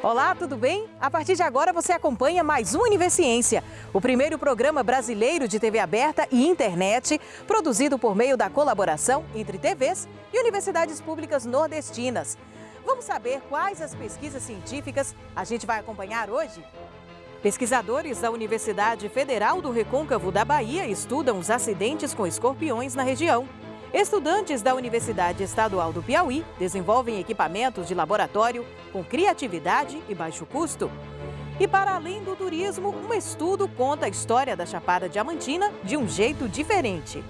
Olá, tudo bem? A partir de agora você acompanha mais um Universiência, o primeiro programa brasileiro de TV aberta e internet, produzido por meio da colaboração entre TVs e universidades públicas nordestinas. Vamos saber quais as pesquisas científicas a gente vai acompanhar hoje? Pesquisadores da Universidade Federal do Recôncavo da Bahia estudam os acidentes com escorpiões na região. Estudantes da Universidade Estadual do Piauí desenvolvem equipamentos de laboratório com criatividade e baixo custo. E para além do turismo, um estudo conta a história da Chapada Diamantina de um jeito diferente.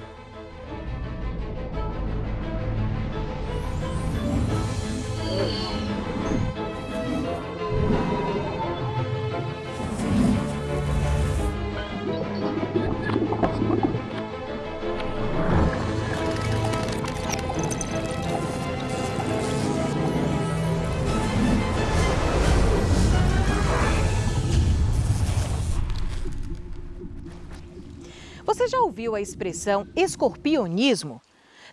Ouviu a expressão escorpionismo?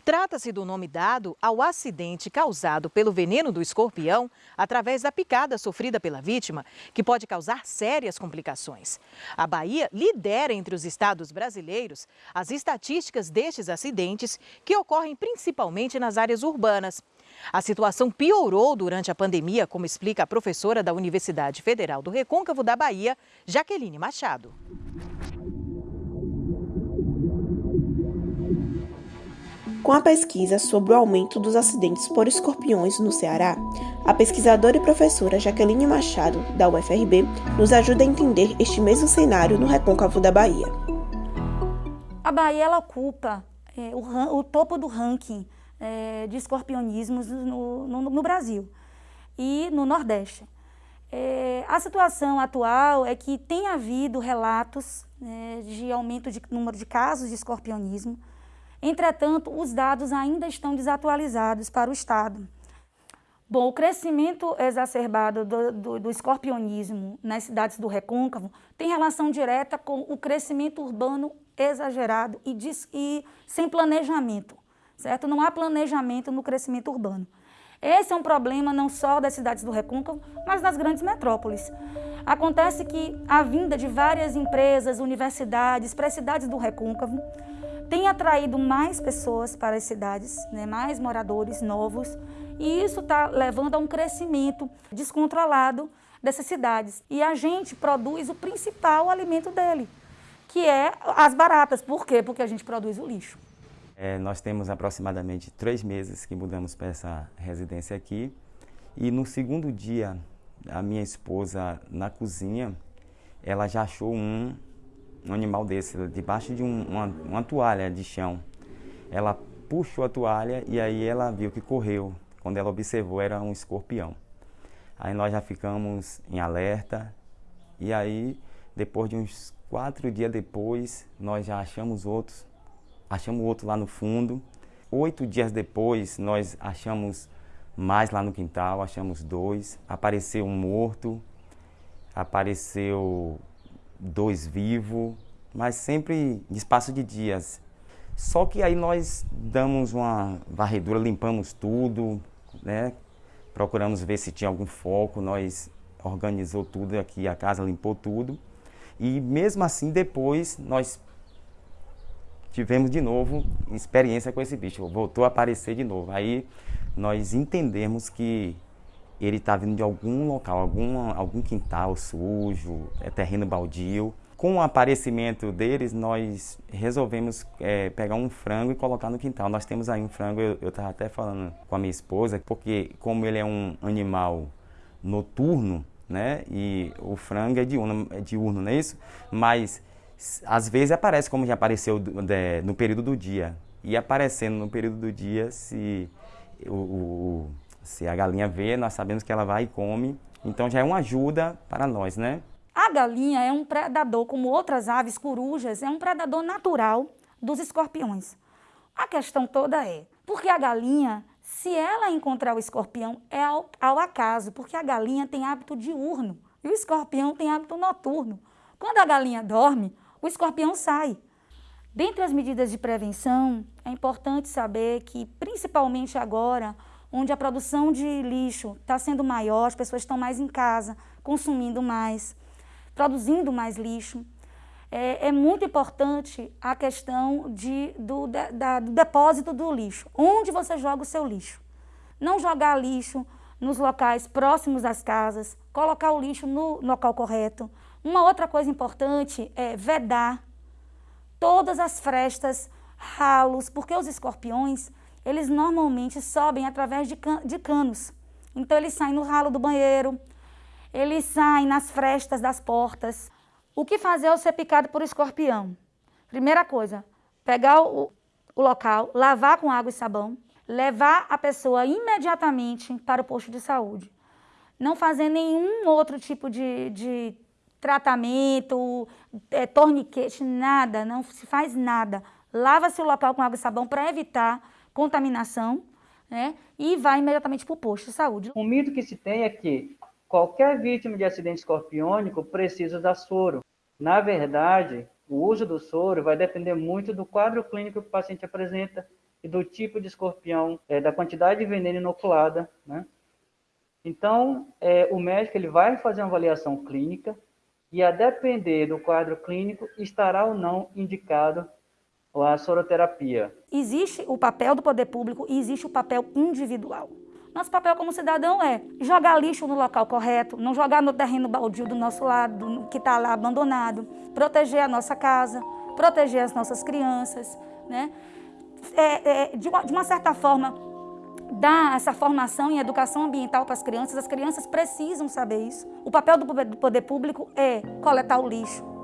Trata-se do nome dado ao acidente causado pelo veneno do escorpião através da picada sofrida pela vítima, que pode causar sérias complicações. A Bahia lidera entre os estados brasileiros as estatísticas destes acidentes, que ocorrem principalmente nas áreas urbanas. A situação piorou durante a pandemia, como explica a professora da Universidade Federal do Recôncavo da Bahia, Jaqueline Machado. Com a pesquisa sobre o aumento dos acidentes por escorpiões no Ceará, a pesquisadora e professora Jaqueline Machado, da UFRB, nos ajuda a entender este mesmo cenário no recôncavo da Bahia. A Bahia ocupa é, o, o, topo do ranking é, de escorpionismos no, no, no, Brasil e no Nordeste. É, a situação atual é que tem havido relatos é, de aumento de número de casos de escorpionismo, Entretanto, os dados ainda estão desatualizados para o Estado. Bom, o crescimento exacerbado do, do, do, escorpionismo nas cidades do recôncavo tem relação direta com o crescimento urbano exagerado e, e sem planejamento, certo? Não há planejamento no crescimento urbano. Esse é um problema não só das cidades do recôncavo, mas das grandes metrópoles. Acontece que a vinda de várias empresas, universidades para as cidades do recôncavo tem atraído mais pessoas para as cidades, né, mais moradores novos, e isso está levando a um crescimento descontrolado dessas cidades. E a gente produz o principal alimento dele, que é as baratas. Por quê? Porque a gente produz o lixo. É, nós temos aproximadamente três meses que mudamos para essa residência aqui. E no segundo dia, a minha esposa na cozinha, ela já achou um um animal desse, debaixo de um, uma, uma toalha de chão. Ela puxou a toalha e aí ela viu que correu. Quando ela observou, era um escorpião. Aí nós já ficamos em alerta e aí, depois de uns quatro dias depois, nós já achamos outros. Achamos outro lá no fundo. Oito dias depois, nós achamos mais lá no quintal, achamos dois. Apareceu um morto, apareceu dois vivos, mas sempre em espaço de dias. Só que aí nós damos uma varredura, limpamos tudo, né? procuramos ver se tinha algum foco, nós organizou tudo aqui, a casa limpou tudo. E mesmo assim, depois, nós tivemos de novo experiência com esse bicho, voltou a aparecer de novo. Aí nós entendemos que ele está vindo de algum local, algum, algum quintal sujo, é terreno baldio. Com o aparecimento deles, nós resolvemos é, pegar um frango e colocar no quintal. Nós temos aí um frango, eu estava até falando com a minha esposa, porque como ele é um animal noturno, né, e o frango é diurno, é diurno, não é isso? Mas às vezes aparece como já apareceu no período do dia. E aparecendo no período do dia, se o, o se a galinha vê, nós sabemos que ela vai e come. Então já é uma ajuda para nós, né? A galinha é um predador, como outras aves corujas, é um predador natural dos escorpiões. A questão toda é, porque a galinha, se ela encontrar o escorpião, é ao, ao acaso, porque a galinha tem hábito diurno e o escorpião tem hábito noturno. Quando a galinha dorme, o escorpião sai. Dentre as medidas de prevenção, é importante saber que, principalmente agora, onde a produção de lixo está sendo maior, as pessoas estão mais em casa, consumindo mais, produzindo mais lixo. É, é muito importante a questão de, do, da, do depósito do lixo. Onde você joga o seu lixo? Não jogar lixo nos locais próximos às casas, colocar o lixo no local correto. Uma outra coisa importante é vedar todas as frestas, ralos, porque os escorpiões, eles normalmente sobem através de, can de canos. Então eles saem no ralo do banheiro, eles saem nas frestas das portas. O que fazer ao ser picado por escorpião? Primeira coisa, pegar o, o local, lavar com água e sabão, levar a pessoa imediatamente para o posto de saúde. Não fazer nenhum outro tipo de, de tratamento, é, torniquete, nada, não se faz nada. Lava-se o local com água e sabão para evitar contaminação né, e vai imediatamente para o posto de saúde. O mito que se tem é que qualquer vítima de acidente escorpiônico precisa da soro. Na verdade, o uso do soro vai depender muito do quadro clínico que o paciente apresenta e do tipo de escorpião, é, da quantidade de veneno inoculada, né? Então, é, o médico ele vai fazer uma avaliação clínica e, a depender do quadro clínico, estará ou não indicado a soroterapia. Existe o papel do poder público e existe o papel individual. Nosso papel como cidadão é jogar lixo no local correto, não jogar no terreno baldio do nosso lado, que está lá abandonado, proteger a nossa casa, proteger as nossas crianças, né? é, é, de, uma, de uma certa forma, dar essa formação em educação ambiental para as crianças, as crianças precisam saber isso. O papel do poder público é coletar o lixo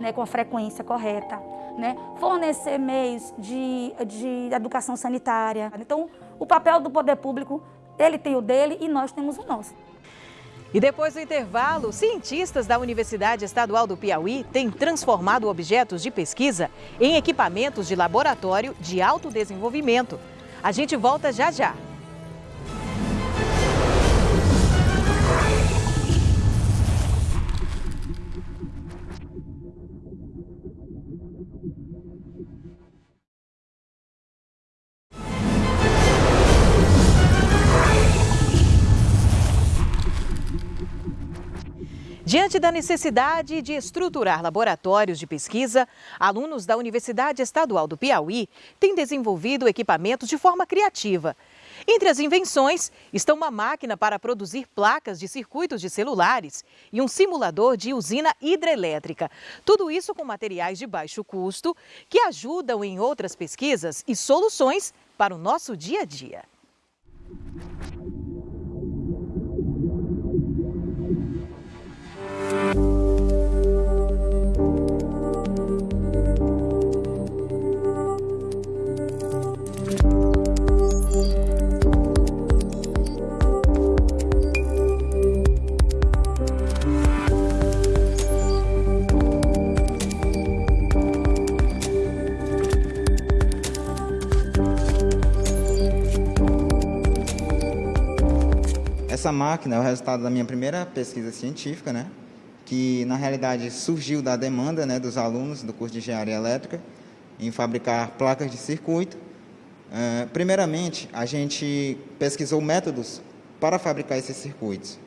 né, com a frequência correta, né, fornecer meios de, de educação sanitária. Então, o papel do poder público, ele tem o dele e nós temos o nosso. E depois do intervalo, cientistas da Universidade Estadual do Piauí têm transformado objetos de pesquisa em equipamentos de laboratório de alto desenvolvimento. A gente volta já já. Diante da necessidade de estruturar laboratórios de pesquisa, alunos da Universidade Estadual do Piauí têm desenvolvido equipamentos de forma criativa. Entre as invenções estão uma máquina para produzir placas de circuitos de celulares e um simulador de usina hidrelétrica. Tudo isso com materiais de baixo custo que ajudam em outras pesquisas e soluções para o nosso dia a dia. Essa máquina é o resultado da minha primeira pesquisa científica, né? que na realidade surgiu da demanda né, dos alunos do curso de Engenharia Elétrica em fabricar placas de circuito. Uh, primeiramente, a gente pesquisou métodos para fabricar esses circuitos.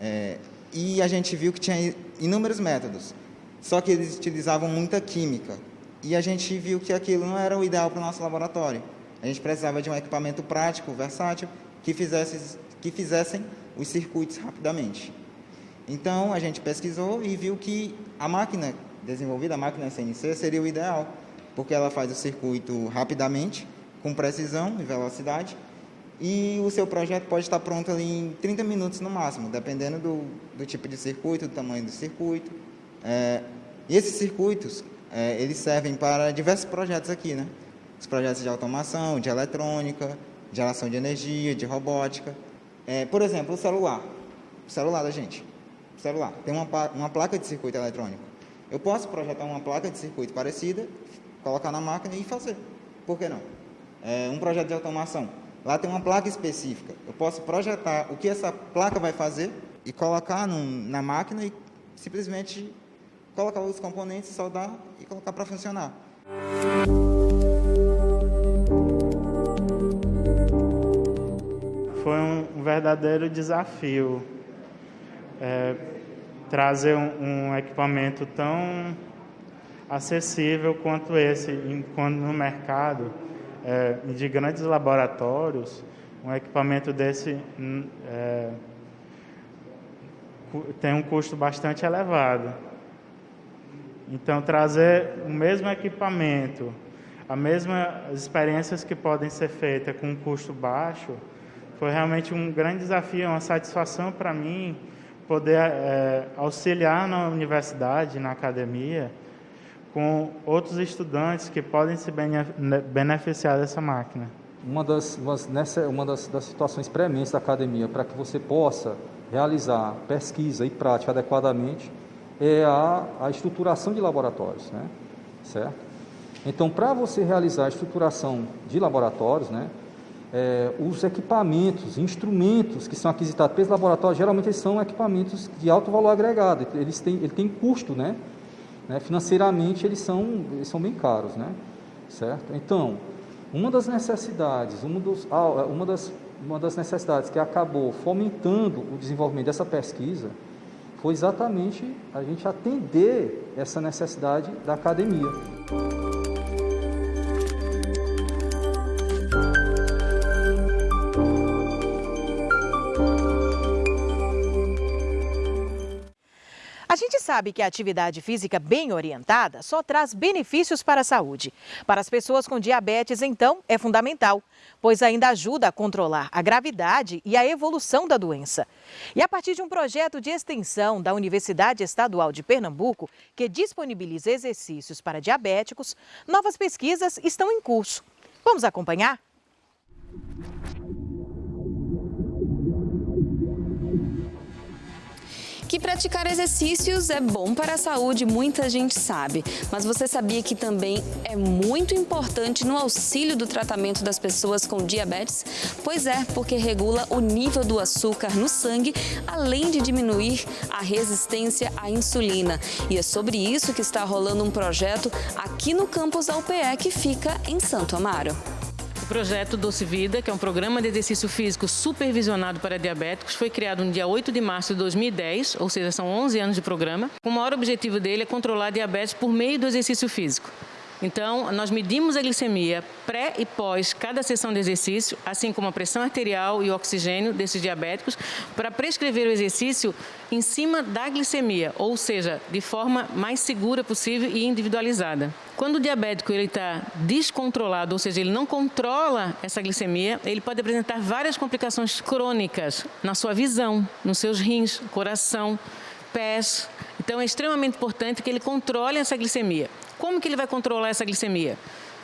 É, e a gente viu que tinha inúmeros métodos, só que eles utilizavam muita química. E a gente viu que aquilo não era o ideal para o nosso laboratório. A gente precisava de um equipamento prático, versátil, que fizesse que fizessem os circuitos rapidamente. Então, a gente pesquisou e viu que a máquina desenvolvida, a máquina CNC, seria o ideal, porque ela faz o circuito rapidamente, com precisão e velocidade, e o seu projeto pode estar pronto ali em 30 minutos no máximo, dependendo do, do tipo de circuito, do tamanho do circuito. É, e esses circuitos, é, eles servem para diversos projetos aqui, né? Os projetos de automação, de eletrônica, geração de energia, de robótica. É, por exemplo, o celular. O celular da gente. O celular. Tem uma, uma placa de circuito eletrônico. Eu posso projetar uma placa de circuito parecida, colocar na máquina e fazer. Por que não? É, um projeto de automação. Lá tem uma placa específica. Eu posso projetar o que essa placa vai fazer e colocar num, na máquina e simplesmente colocar os componentes, soldar e colocar para funcionar. Foi um verdadeiro desafio é, trazer um, um, equipamento tão acessível quanto esse no mercado é, de grandes laboratórios um equipamento desse hum, é, tem um custo bastante elevado. Então trazer o mesmo equipamento as mesmas experiências que podem ser feitas com um custo baixo foi realmente um grande desafio, uma satisfação para mim poder é, auxiliar na universidade, na academia, com outros estudantes que podem se beneficiar dessa máquina. Uma das, nessa, uma das, das situações prementes da academia para que você possa realizar pesquisa e prática adequadamente é a, a estruturação de laboratórios, né? certo? Então, para você realizar a estruturação de laboratórios, né, é, os equipamentos, instrumentos que são aquisitados pelos laboratórios, geralmente eles são equipamentos de alto valor agregado, eles têm, ele tem custo, né? né? Financeiramente eles são, eles são bem caros, né? Certo? Então, uma das necessidades, uma, dos, uma, das, uma das necessidades que acabou fomentando o desenvolvimento dessa pesquisa foi exatamente a gente atender essa necessidade da academia. Gente sabe que a atividade física bem orientada só traz benefícios para a saúde. Para as pessoas com diabetes, então, é fundamental, pois ainda ajuda a controlar a gravidade e a evolução da doença. E a partir de um projeto de extensão da Universidade Estadual de Pernambuco, que disponibiliza exercícios para diabéticos, novas pesquisas estão em curso. Vamos acompanhar? Que praticar exercícios é bom para a saúde, muita gente sabe. Mas você sabia que também é muito importante no auxílio do tratamento das pessoas com diabetes? Pois é, porque regula o nível do açúcar no sangue, além de diminuir a resistência à insulina. E é sobre isso que está rolando um projeto aqui no campus da UPE, que fica em Santo Amaro. O projeto Doce Vida, que é um programa de exercício físico supervisionado para diabéticos, foi criado no dia 8 de março de 2010, ou seja, são 11 anos de programa. O maior objetivo dele é controlar a diabetes por meio do exercício físico. Então, nós medimos a glicemia pré e pós cada sessão de exercício, assim como a pressão arterial e o oxigênio desses diabéticos, para prescrever o exercício em cima da glicemia, ou seja, de forma mais segura possível e individualizada. Quando o diabético está descontrolado, ou seja, ele não controla essa glicemia, ele pode apresentar várias complicações crônicas na sua visão, nos seus rins, coração, pés. Então, é extremamente importante que ele controle essa glicemia. Como que ele vai controlar essa glicemia?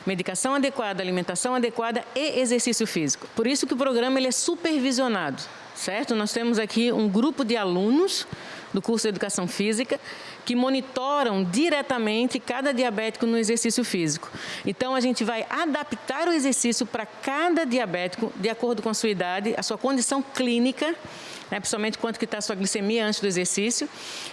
Medicação adequada, alimentação adequada e exercício físico. Por isso que o programa ele é supervisionado, certo? Nós temos aqui um grupo de alunos do curso de Educação Física que monitoram diretamente cada diabético no exercício físico. Então, a gente vai adaptar o exercício para cada diabético de acordo com a sua idade, a sua condição clínica né, principalmente quanto que está a sua glicemia antes do exercício.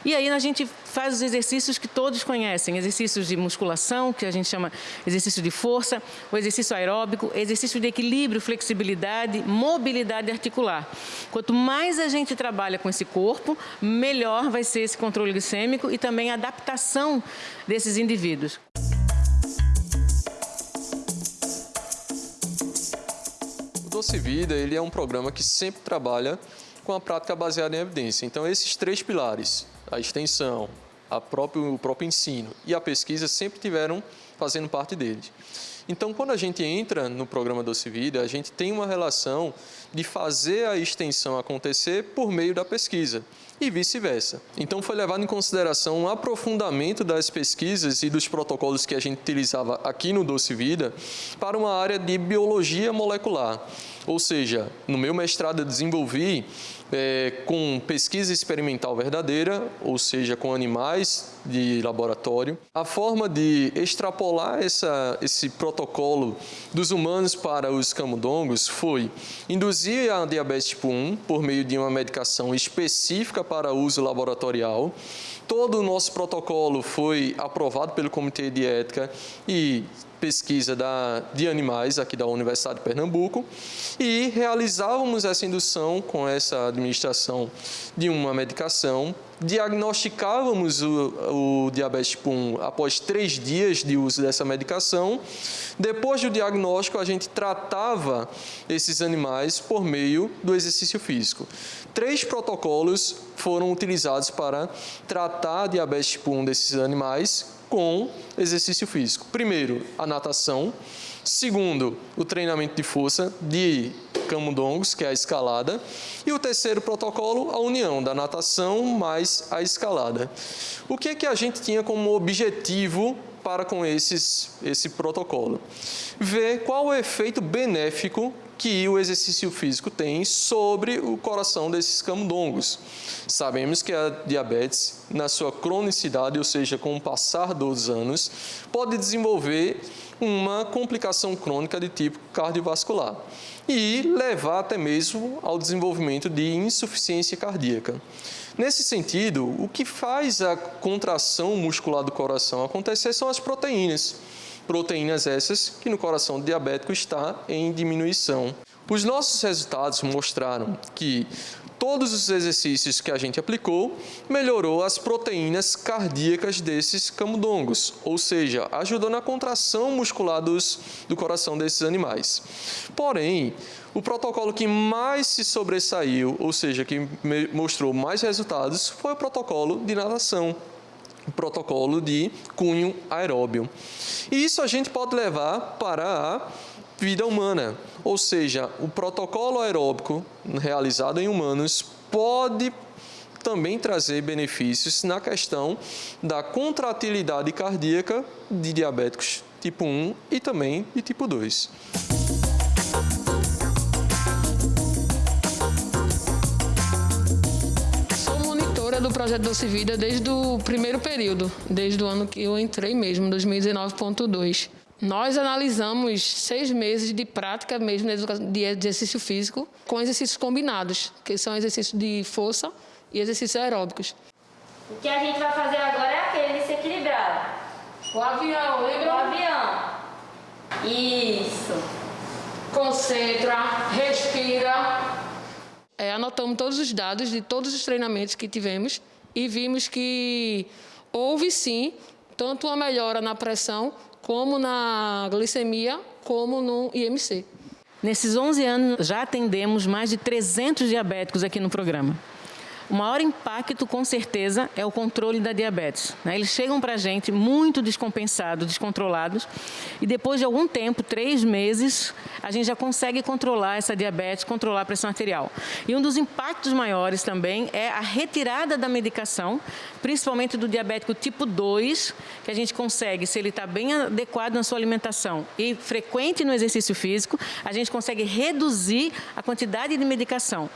E aí a gente faz os exercícios que todos conhecem, exercícios de musculação, que a gente chama exercício de força, o exercício aeróbico, exercício de equilíbrio, flexibilidade, mobilidade articular. Quanto mais a gente trabalha com esse corpo, melhor vai ser esse controle glicêmico e também a adaptação desses indivíduos. O Doce Vida ele é um programa que sempre trabalha com a prática baseada em evidência. Então, esses três pilares, a extensão, a próprio, o próprio ensino e a pesquisa sempre tiveram fazendo parte deles. Então, quando a gente entra no programa Doce Vida, a gente tem uma relação de fazer a extensão acontecer por meio da pesquisa e vice-versa. Então, foi levado em consideração um aprofundamento das pesquisas e dos protocolos que a gente utilizava aqui no Doce Vida para uma área de biologia molecular. Ou seja, no meu mestrado eu desenvolvi é, com pesquisa experimental verdadeira, ou seja, com animais de laboratório. A forma de extrapolar essa, esse protocolo dos humanos para os camundongos foi induzir a diabetes tipo 1 por meio de uma medicação específica para uso laboratorial. Todo o nosso protocolo foi aprovado pelo Comitê de Ética e pesquisa da, de animais aqui da Universidade de Pernambuco e realizávamos essa indução com essa administração de uma medicação diagnosticávamos o, o, diabetes tipo 1 após três dias de uso dessa medicação. Depois do diagnóstico, a gente tratava esses animais por meio do exercício físico. Três protocolos foram utilizados para tratar a diabetes tipo 1 desses animais com exercício físico. Primeiro, a natação. Segundo, o treinamento de força de camundongos, que é a escalada. E o terceiro protocolo, a união da natação mais a escalada. O que, é que a gente tinha como objetivo para com esses, esse protocolo? Ver qual o efeito benéfico que o exercício físico tem sobre o coração desses camundongos. Sabemos que a diabetes, na sua cronicidade, ou seja, com o passar dos anos, pode desenvolver uma complicação crônica de tipo cardiovascular e levar até mesmo ao desenvolvimento de insuficiência cardíaca. Nesse sentido, o que faz a contração muscular do coração acontecer são as proteínas proteínas essas que no coração diabético está em diminuição. Os nossos resultados mostraram que todos os exercícios que a gente aplicou melhorou as proteínas cardíacas desses camundongos, ou seja, ajudou na contração muscular dos, do coração desses animais. Porém, o protocolo que mais se sobressaiu, ou seja, que mostrou mais resultados, foi o protocolo de natação protocolo de cunho aeróbio. E isso a gente pode levar para a vida humana, ou seja, o protocolo aeróbico realizado em humanos pode também trazer benefícios na questão da contratilidade cardíaca de diabéticos tipo 1 e também de tipo 2. do projeto Doce Vida desde o primeiro período, desde o ano que eu entrei mesmo, 2019.2. Nós analisamos seis meses de prática mesmo de exercício físico com exercícios combinados, que são exercícios de força e exercícios aeróbicos. O que a gente vai fazer agora é aquele de se equilibrar. O avião, lembra? O avião. Isso. Concentra, respira é, anotamos todos os dados de todos os treinamentos que tivemos e vimos que houve sim tanto uma melhora na pressão, como na glicemia, como no IMC. Nesses 11 anos, já atendemos mais de 300 diabéticos aqui no programa. O maior impacto, com certeza, é o controle da diabetes. Né? Eles chegam para a gente muito descompensados, descontrolados, e depois de algum tempo, três meses, a gente já consegue controlar essa diabetes, controlar a pressão arterial. E um dos impactos maiores também é a retirada da medicação, principalmente do diabético tipo 2, que a gente consegue, se ele está bem adequado na sua alimentação e frequente no exercício físico, a gente consegue reduzir a quantidade de medicação.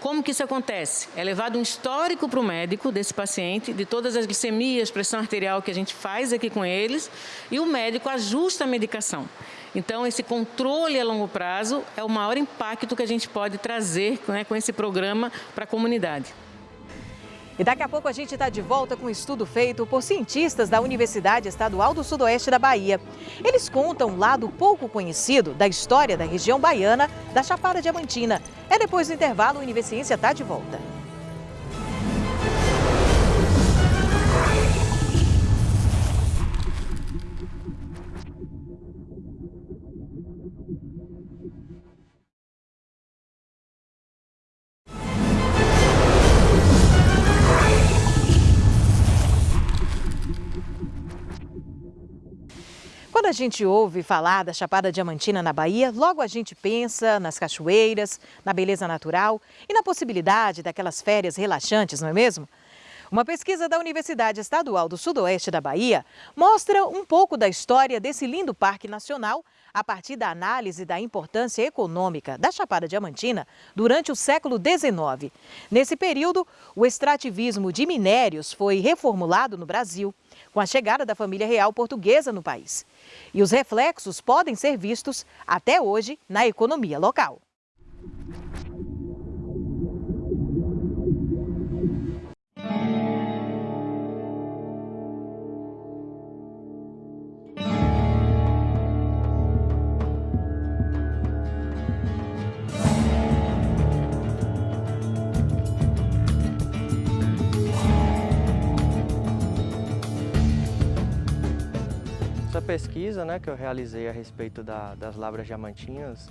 Como que isso acontece? É levado um histórico para o médico desse paciente, de todas as glicemias, pressão arterial que a gente faz aqui com eles, e o médico ajusta a medicação. Então, esse controle a longo prazo é o maior impacto que a gente pode trazer né, com esse programa para a comunidade. E daqui a pouco a gente está de volta com um estudo feito por cientistas da Universidade Estadual do Sudoeste da Bahia. Eles contam um lado pouco conhecido da história da região baiana da Chapada Diamantina. É depois do intervalo, o Universiência está de volta. Quando a gente ouve falar da Chapada Diamantina na Bahia, logo a gente pensa nas cachoeiras, na beleza natural e na possibilidade daquelas férias relaxantes, não é mesmo? Uma pesquisa da Universidade Estadual do Sudoeste da Bahia mostra um pouco da história desse lindo parque nacional a partir da análise da importância econômica da Chapada Diamantina durante o século XIX. Nesse período, o extrativismo de minérios foi reformulado no Brasil com a chegada da família real portuguesa no país. E os reflexos podem ser vistos até hoje na economia local. pesquisa né, que eu realizei a respeito da, das lavras diamantinas,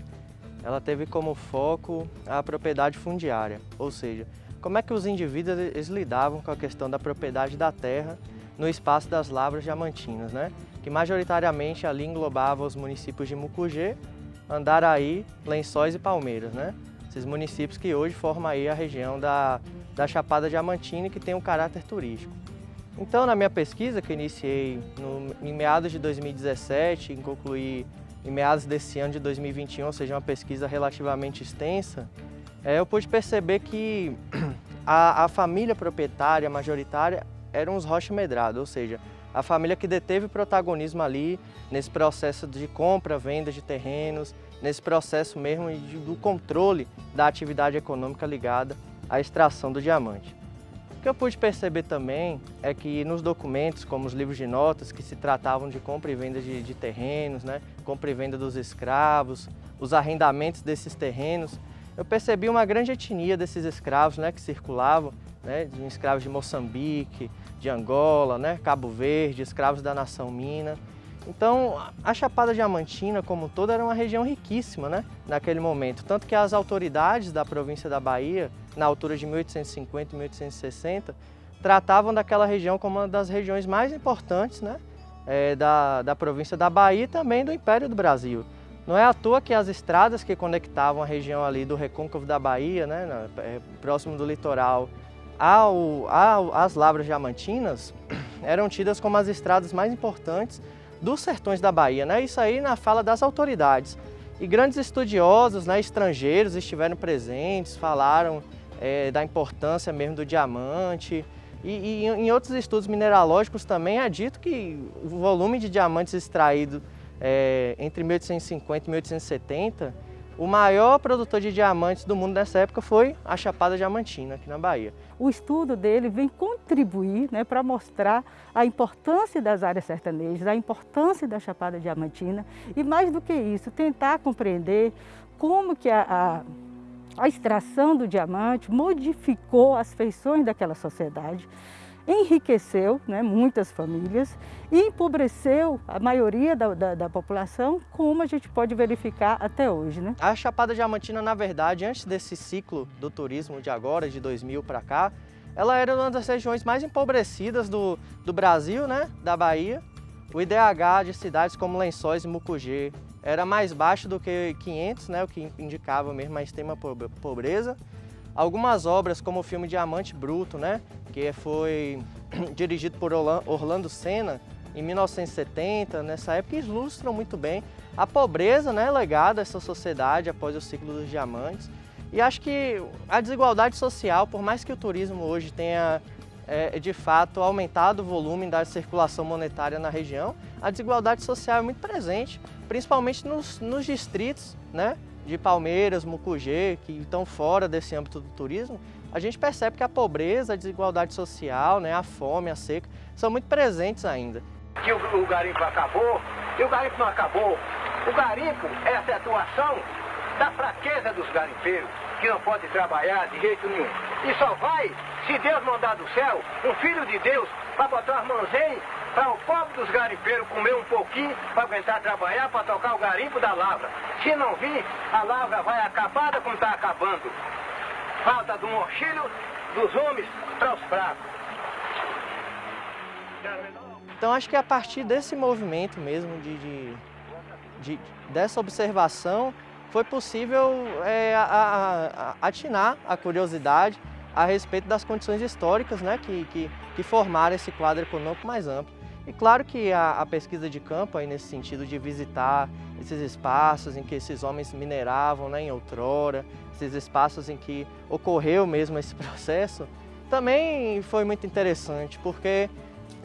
ela teve como foco a propriedade fundiária, ou seja, como é que os indivíduos eles lidavam com a questão da propriedade da terra no espaço das lavras diamantinas, né? que majoritariamente ali englobava os municípios de Mucugê, Andaraí, Lençóis e Palmeiras. Né? Esses municípios que hoje formam aí a região da, da Chapada Diamantina que tem um caráter turístico. Então, na minha pesquisa, que iniciei no, em meados de 2017 e concluí em meados desse ano de 2021, ou seja, uma pesquisa relativamente extensa, é, eu pude perceber que a, a família proprietária majoritária eram os Rocha Medrado, ou seja, a família que deteve protagonismo ali nesse processo de compra, venda de terrenos, nesse processo mesmo de, do controle da atividade econômica ligada à extração do diamante. Que eu pude perceber também é que nos documentos, como os livros de notas, que se tratavam de compra e venda de, de terrenos, né, compra e venda dos escravos, os arrendamentos desses terrenos, eu percebi uma grande etnia desses escravos né, que circulavam, né, de escravos de Moçambique, de Angola, né, Cabo Verde, escravos da nação Mina. Então, a Chapada Diamantina, como toda, era uma região riquíssima né, naquele momento. Tanto que as autoridades da província da Bahia na altura de 1850 e 1860, tratavam daquela região como uma das regiões mais importantes né, é, da, da província da Bahia e também do Império do Brasil. Não é à toa que as estradas que conectavam a região ali do recôncavo da Bahia, né, é, próximo do litoral, ao, ao, às lavras diamantinas, eram tidas como as estradas mais importantes dos sertões da Bahia. Né? Isso aí na fala das autoridades. E grandes estudiosos né, estrangeiros estiveram presentes, falaram é, da importância mesmo do diamante. E, e, em outros estudos mineralógicos também é dito que o volume de diamantes extraído é, entre 1850 e 1870, o maior produtor de diamantes do mundo nessa época foi a Chapada Diamantina, aqui na Bahia. O estudo dele vem contribuir né, para mostrar a importância das áreas sertanejas, a importância da Chapada Diamantina e, mais do que isso, tentar compreender como que a, a a extração do diamante modificou as feições daquela sociedade, enriqueceu né, muitas famílias e empobreceu a maioria da, da, da, população, como a gente pode verificar até hoje. Né? A Chapada Diamantina, na verdade, antes desse ciclo do turismo de agora, de 2000 para cá, ela era uma das regiões mais empobrecidas do, do Brasil, né, da Bahia. O IDH de cidades como Lençóis e Mucugê, era mais baixo do que 500, né, o que indicava mesmo a extrema pobreza. Algumas obras, como o filme Diamante Bruto, né, que foi dirigido por Orlando Senna em 1970, nessa época, ilustram muito bem a pobreza né, legada a essa sociedade após o ciclo dos diamantes. E acho que a desigualdade social, por mais que o turismo hoje tenha é, de fato aumentado o volume da circulação monetária na região, a desigualdade social é muito presente, principalmente nos, nos distritos né, de Palmeiras, Mucugê, que estão fora desse âmbito do turismo, a gente percebe que a pobreza, a desigualdade social, né, a fome, a seca, são muito presentes ainda. Que o, o garimpo acabou, e o garimpo não acabou. O garimpo é a situação da fraqueza dos garimpeiros, que não pode trabalhar de jeito nenhum. E só vai se Deus mandar do céu, um filho de Deus, para botar as mãozinhas para o pobre dos garimpeiros comer um pouquinho, para aguentar trabalhar, para tocar o garimpo da lavra. Se não vir, a lavra vai acabada como está acabando. Falta do mochilho dos homens para os fracos. Então acho que a partir desse movimento mesmo, de, de, de dessa observação, foi possível é, a, a, atinar a curiosidade a respeito das condições históricas né, que, que, que formaram esse quadro econômico mais amplo. E claro que a, a, pesquisa de campo, aí nesse sentido de visitar esses espaços em que esses homens mineravam né, em outrora, esses espaços em que ocorreu mesmo esse processo, também foi muito interessante, porque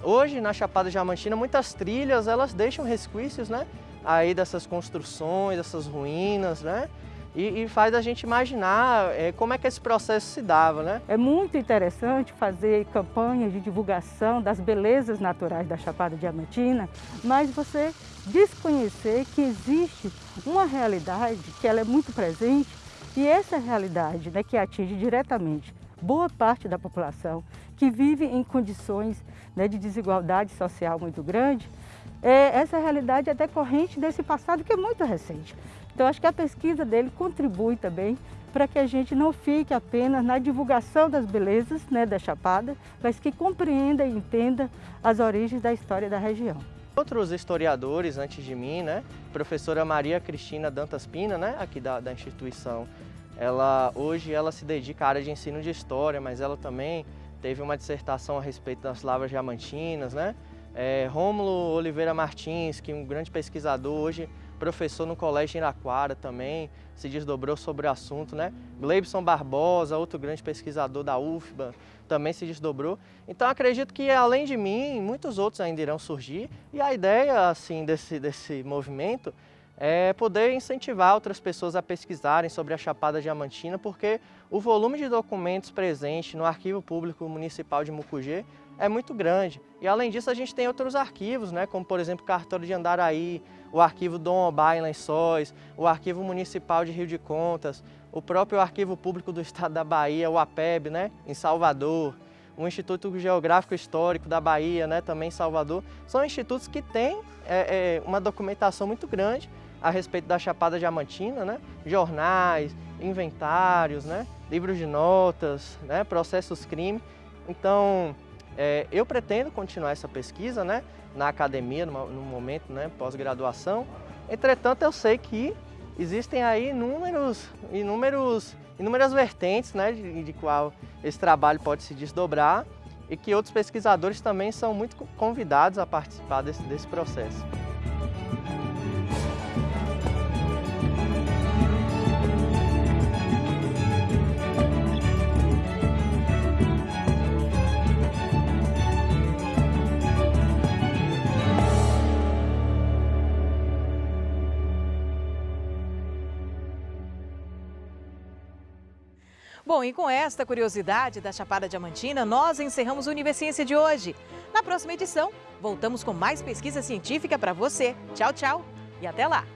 hoje na Chapada Diamantina muitas trilhas elas deixam resquícios né, aí dessas construções, dessas ruínas, né? E, e, faz a gente imaginar é, como é que esse processo se dava, né? É muito interessante fazer campanhas de divulgação das belezas naturais da Chapada Diamantina, mas você desconhecer que existe uma realidade que ela é muito presente e essa realidade né, que atinge diretamente boa parte da população que vive em condições né, de desigualdade social muito grande, é, essa realidade é decorrente desse passado que é muito recente. Então, acho que a pesquisa dele contribui também para que a gente não fique apenas na divulgação das belezas né, da Chapada, mas que compreenda e entenda as origens da história da região. Outros historiadores antes de mim, né, professora Maria Cristina Dantas Pina, né, aqui da, da instituição, ela hoje ela se dedica à área de ensino de história, mas ela também teve uma dissertação a respeito das lavras diamantinas, né? É, Rômulo Oliveira Martins, que é um grande pesquisador, hoje professor no Colégio Iraquara também, se desdobrou sobre o assunto, né? Gleibson Barbosa, outro grande pesquisador da UFBA, também se desdobrou. Então acredito que além de mim, muitos outros ainda irão surgir e a ideia assim desse, desse movimento é poder incentivar outras pessoas a pesquisarem sobre a Chapada Diamantina, porque o volume de documentos presente no Arquivo Público Municipal de Mucugê é muito grande. E além disso, a gente tem outros arquivos, né, como por exemplo o Cartório de Andaraí, o Arquivo Dom Obá em Lençóis, o Arquivo Municipal de Rio de Contas, o próprio Arquivo Público do Estado da Bahia, o APEB, né, em Salvador, o Instituto Geográfico Histórico da Bahia, né, também em Salvador, são institutos que têm é, é, uma documentação muito grande a respeito da Chapada Diamantina, né, jornais, inventários, né, livros de notas, né, processos crime. Então, é, eu pretendo continuar essa pesquisa né, na academia, no, no momento né, pós-graduação. Entretanto, eu sei que existem aí inúmeros, inúmeros, inúmeras vertentes né, de, de qual esse trabalho pode se desdobrar e que outros pesquisadores também são muito convidados a participar desse, desse processo. Bom, e com esta curiosidade da Chapada Diamantina, nós encerramos o Universiência de hoje. Na próxima edição, voltamos com mais pesquisa científica para você. Tchau, tchau e até lá!